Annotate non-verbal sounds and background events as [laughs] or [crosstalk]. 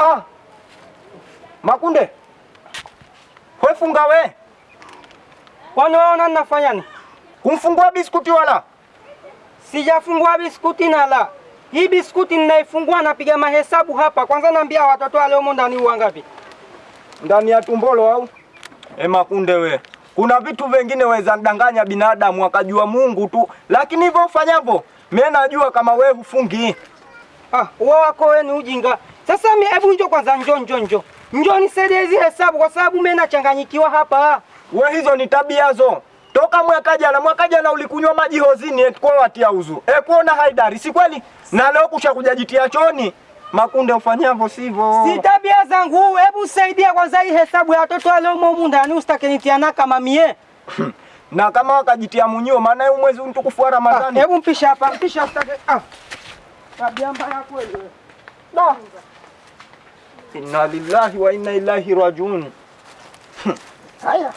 Ah. Makunde. Wefunga funga we. Ninafanya nini? Kumfungua biskuti wala? Sijafungua biskuti nala. Hii biskuti ninaifungua napiga mahesabu hapa. Kwanza naambia watoto wale humo ndani wangapi? Ndani ya tumbolo au? E Makunde we. Kuna vitu vingine weza danganya binadamu akajua Mungu tu. Lakini hivyo ufanyavyo, mimi najua kama we hufungi. Ah, wewe wako wewe ni ujinga. Sasa hebu njoo kwanza njoo njoo njoo. Njoo nisaidie hizi hesabu kwa sababu mimi nachanganyikiwa hapa. We hizo ni tabia zo. Toka mwaka jana, mwaka jana ulikunywa maji hozini eti kwa watia uzu. E kuona haidari, si kweli? Na leo kusha kujajitia choni. Makunde ufanyavyo sivyo. Si tabia zangu. Hebu saidia kwanza hii hesabu ya watoto wale umo humu ndani usitake nitiana kama mie. [laughs] na kama wakajitia munyio, maana huu mwezi mtukufu wa Ah, Ramadhani. Hebu mpisha hapa, mpisha usitake. Ah. Tabia mbaya kweli. Da. إنا لله وإنا إليه راجعون. [laughs] هيا آية.